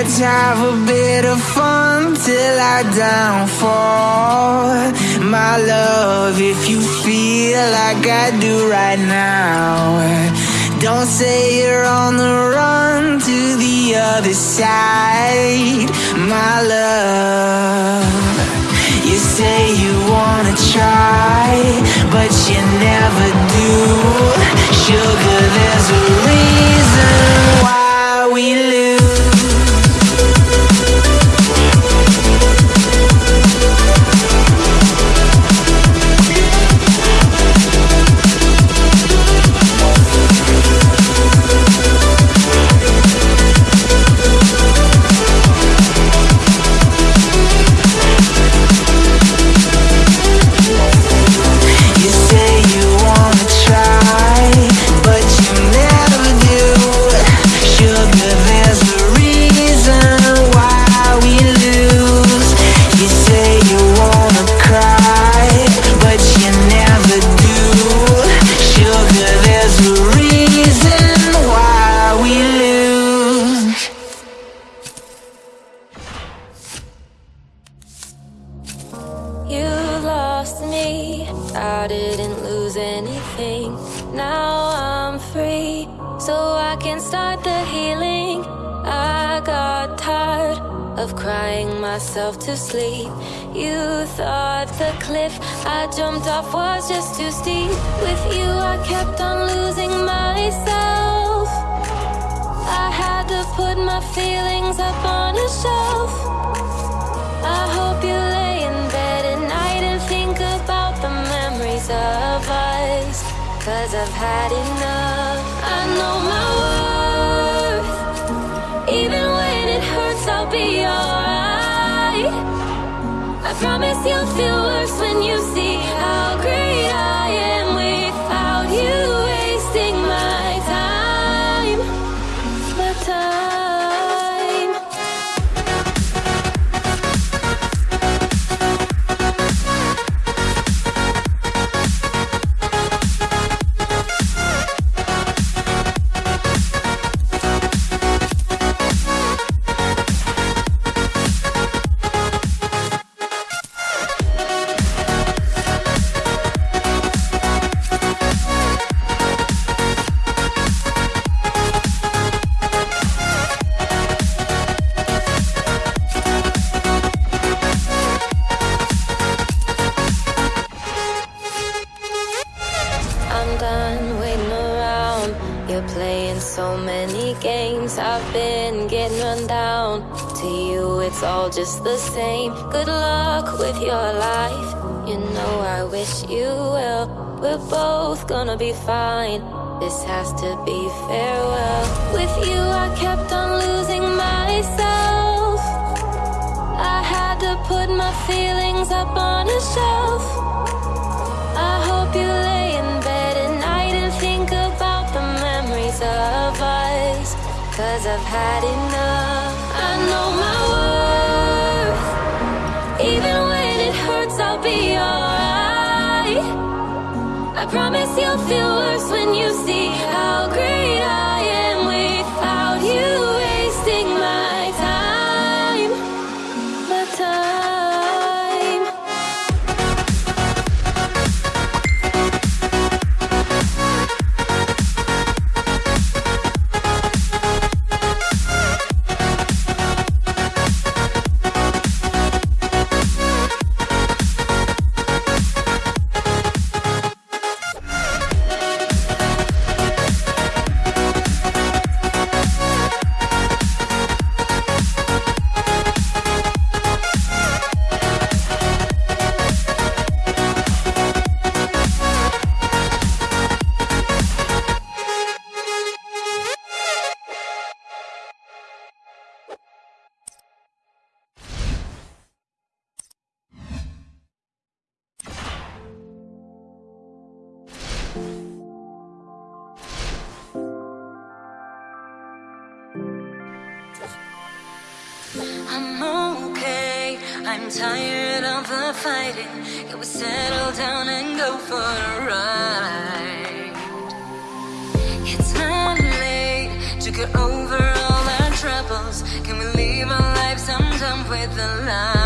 Let's have a bit of fun till I downfall. My love, if you feel like I do right now, don't say you're on the run to the other side. My love, you say you wanna try, but you never do. Sugar, there's a reason why we lose. Myself to sleep. You thought the cliff I jumped off was just too steep. With you, I kept on losing myself. I had to put my feelings up on a shelf. I hope you lay in bed at night and think about the memories of us. Cause I've had enough. I know my worth. Even when it hurts, I'll be alright. Promise you'll feel worse when you see how great just the same. Good luck with your life. You know, I wish you well. We're both gonna be fine. This has to be farewell. With you, I kept on losing myself. I had to put my feelings up on a shelf. I hope you lay in bed at night and think about the memories of us. Cause I've had enough. I know my be alright. I promise you'll feel worse when you see how great I'm okay. I'm tired of the fighting. Can we settle down and go for a ride? It's not late to get over all our troubles. Can we leave our life sometimes with the line.